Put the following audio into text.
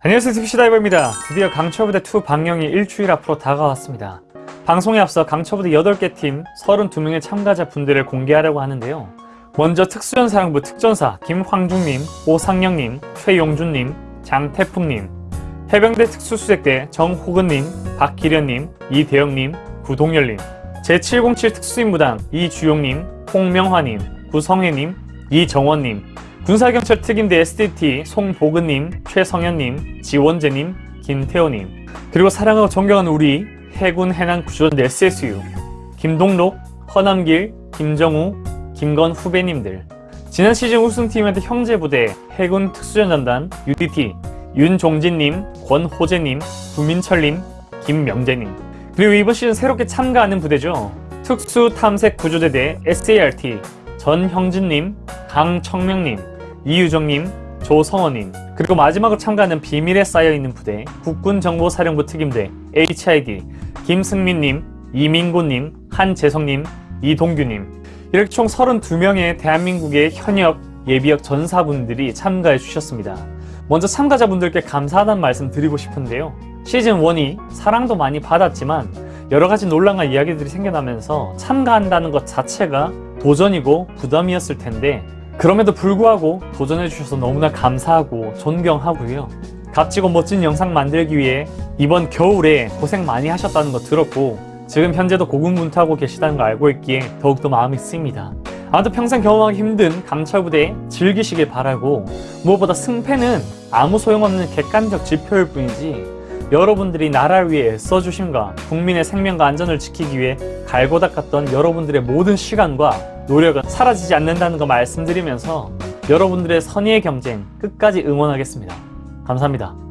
안녕하세요 TV시다이버입니다. 드디어 강철부대2 방영이 일주일 앞으로 다가왔습니다. 방송에 앞서 강철부대 8개 팀 32명의 참가자 분들을 공개하려고 하는데요. 먼저 특수연사령부 특전사 김황중님, 오상영님, 최용준님, 장태풍님 해병대 특수수색대 정호근님, 박기련님, 이대영님, 구동열님 제707 특수임무단 이주용님, 홍명화님, 구성혜님, 이정원님 군사경찰 특임대 SDT 송보근님, 최성현님, 지원재님, 김태호님. 그리고 사랑하고 존경하는 우리 해군 해난 구조대 SSU 김동록, 허남길, 김정우, 김건 후배님들. 지난 시즌 우승팀한테 형제부대 해군 특수전단단 UDT 윤종진님, 권호재님, 구민철님, 김명재님. 그리고 이번 시즌 새롭게 참가하는 부대죠. 특수탐색구조대대 SART 전형진님, 강청명님, 이유정님, 조성원님 그리고 마지막으로 참가하는 비밀에 쌓여있는 부대 국군정보사령부 특임대 HID 김승민님, 이민고님, 한재성님, 이동규님 이렇게 총 32명의 대한민국의 현역, 예비역 전사분들이 참가해 주셨습니다. 먼저 참가자분들께 감사하다는 말씀 드리고 싶은데요. 시즌1이 사랑도 많이 받았지만 여러가지 논란과 이야기들이 생겨나면서 참가한다는 것 자체가 도전이고 부담이었을 텐데 그럼에도 불구하고 도전해 주셔서 너무나 감사하고 존경하고요. 값지고 멋진 영상 만들기 위해 이번 겨울에 고생 많이 하셨다는 거 들었고 지금 현재도 고군분투하고 계시다는 걸 알고 있기에 더욱더 마음이 쓰입니다. 아무튼 평생 경험하기 힘든 강철부대 즐기시길 바라고 무엇보다 승패는 아무 소용없는 객관적 지표일 뿐이지 여러분들이 나라를 위해 애써주심과 국민의 생명과 안전을 지키기 위해 갈고 닦았던 여러분들의 모든 시간과 노력은 사라지지 않는다는 거 말씀드리면서 여러분들의 선의의 경쟁 끝까지 응원하겠습니다. 감사합니다.